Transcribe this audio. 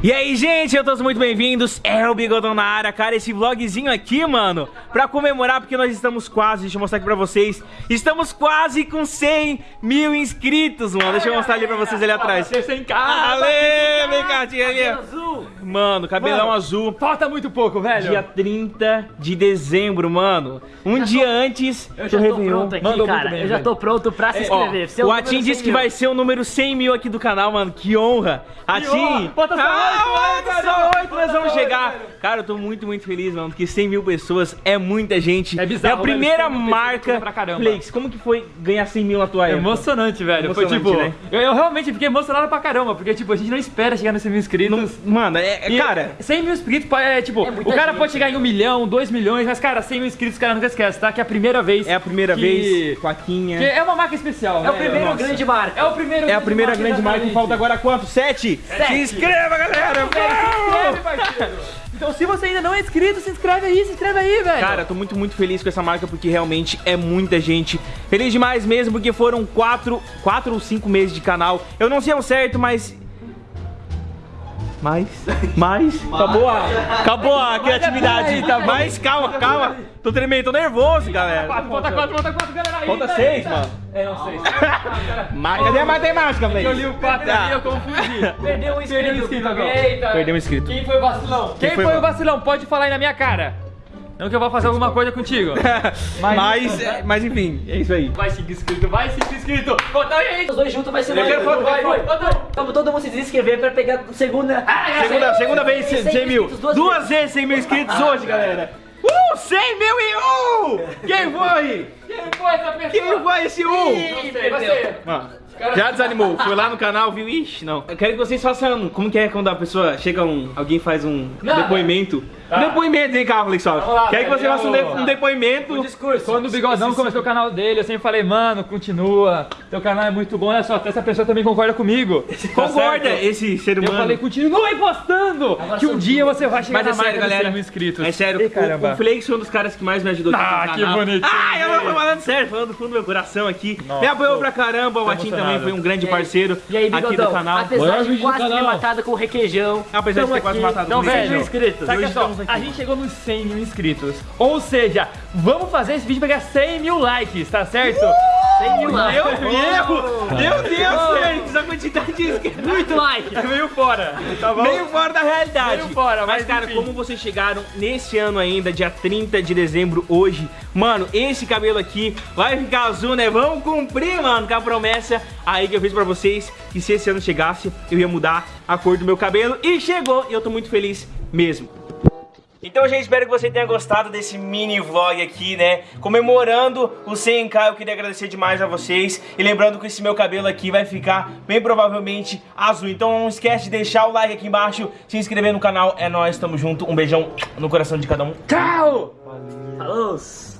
E aí, gente, eu todos muito bem-vindos, é o Bigodão na área, cara, esse vlogzinho aqui, mano, pra comemorar, porque nós estamos quase, deixa eu mostrar aqui pra vocês, estamos quase com 100 mil inscritos, mano, deixa eu mostrar ali pra vocês ali atrás. 100k! Ale, vem cá, tia ali. Mano, cabelão Mano, azul, Falta muito pouco, velho! dia 30 de dezembro, mano, um dia antes Eu já tô Réveillon. pronto aqui, Mandou cara. muito bem, eu já velho. tô pronto pra se Ó, inscrever. Ser o número Atim 100 disse que mil. vai ser o número 100 mil aqui do canal, mano. Que honra. Atim. Falta só ah, oito, mano, vai, só cara. oito nós Falta vamos chegar. velho. Cara, eu tô muito, muito feliz, mano. Porque 100 mil pessoas é muita gente. É bizarro, É a primeira velho, 100 mil pessoas marca. é pra caramba. Flakes, como que foi ganhar 100 mil na tua época? Emocionante, velho. Foi Emocionante, tipo. né? Eu, eu realmente fiquei emocionado pra caramba, porque, tipo, a gente não espera chegar nos 100 mil inscritos. Mano, é, é- E cara... 100 mil inscritos é tipo, É o cara gente, pode chegar em um milhão, dois milhões, mas cara, 100 mil inscritos, o cara nunca esquece, tá? Que é a primeira vez. É a primeira que- vez, Plaquinha. Que é uma marca especial, É o primeiro Nossa. grande marca. É o primeiro É a primeira grande marca. exatamente. Falta agora quanto? Sete? Se inscreva, galera! Se inscreve, parceiro. Então, se você ainda não é inscrito, se inscreve aí, se inscreve aí, velho. Cara, eu tô muito, muito feliz com essa marca porque realmente é muita gente. Feliz demais mesmo porque foram quatro, quatro ou cinco meses de canal. Eu não sei ao certo, mas... Mais? Mais? Acabou a, acabou a criatividade. aí, tá. Mas calma, calma. Tô tremendo, tô nervoso, galera. Falta quatro, falta quatro, galera. Falta velho. seis, mano. É, não sei. Mas cadê a matemática, velho? Eu li o 4 ali, eu confundi. Perdeu um inscrito. Perdeu um inscrito. Perdeu um inscrito. Quem foi o vacilão? Quem, foi o vacilão? Pode falar aí na minha cara. Não que eu vou fazer alguma coisa contigo. Mas, é, mas enfim, é isso aí. Vai seguir inscrito, vai seguir inscrito. Conta aí. Os dois juntos vai ser Eu quero foto, vai, vai. Vamos todo mundo se inscrever pra pegar a segunda. Ah, Segunda, segunda vez 100 100 mil. duas Duas vezes 100 mil inscritos hoje, galera. Uh, 100 mil e um! Quem foi? Quem foi essa pessoa? Quem foi esse um? Ih, você. Mano, já desanimou, foi lá no canal, viu? Ixi, não. Eu quero que vocês façam. Como que é quando a pessoa chega um. Alguém faz um Nada. depoimento? Tá. Depoimento, hein, Carlos lá, Quero que você faça um, de- um depoimento. discurso. Quando o Bigodão começou o canal dele, eu sempre falei, mano, continua. Teu canal é muito bom, olha só, até essa pessoa também concorda comigo. Tá Concorda certo? esse ser Eu humano. falei, continue postando! que um dia você vai chegar Mas é sério, galera. 100 mil inscritos. É sério, o, caramba. o Flakes foi um dos caras que mais me ajudou aqui Ah, no que canal. bonitinho. Ah, eu tô falando sério, falando do fundo do meu coração aqui. Nossa, me apoiou pra caramba, o tô Atim também foi um grande E parceiro E aí, aqui do canal. apesar de quase ter matado com o requeijão, Apesar de ter quase matado Então, com o 100 requeijão. inscritos. Hoje só, a gente chegou nos 100 mil inscritos. Ou seja, vamos fazer esse vídeo pegar 100 mil likes, tá certo? 100 mil Meu. Deus! Meu Deus, Flakes, a quantidade de inscritos. Muito like. É meio fora, tá bom? Meio fora da realidade. Meio fora, mas, mas cara, enfim. como vocês chegaram nesse ano ainda, dia 30 de dezembro, hoje, mano, esse cabelo aqui vai ficar azul, né? Vamos cumprir, mano, com a promessa aí que eu fiz pra vocês, que se esse ano chegasse, eu ia mudar a cor do meu cabelo. E chegou, e eu tô muito feliz mesmo. Então, gente, espero que você tenha gostado desse mini vlog aqui, né? Comemorando o 100k, eu queria agradecer demais a vocês. E lembrando que esse meu cabelo aqui vai ficar, bem provavelmente, azul. Então não esquece de deixar o like aqui embaixo, se inscrever no canal. É nóis, tamo junto. Um beijão no coração de cada um. Tchau! Falou.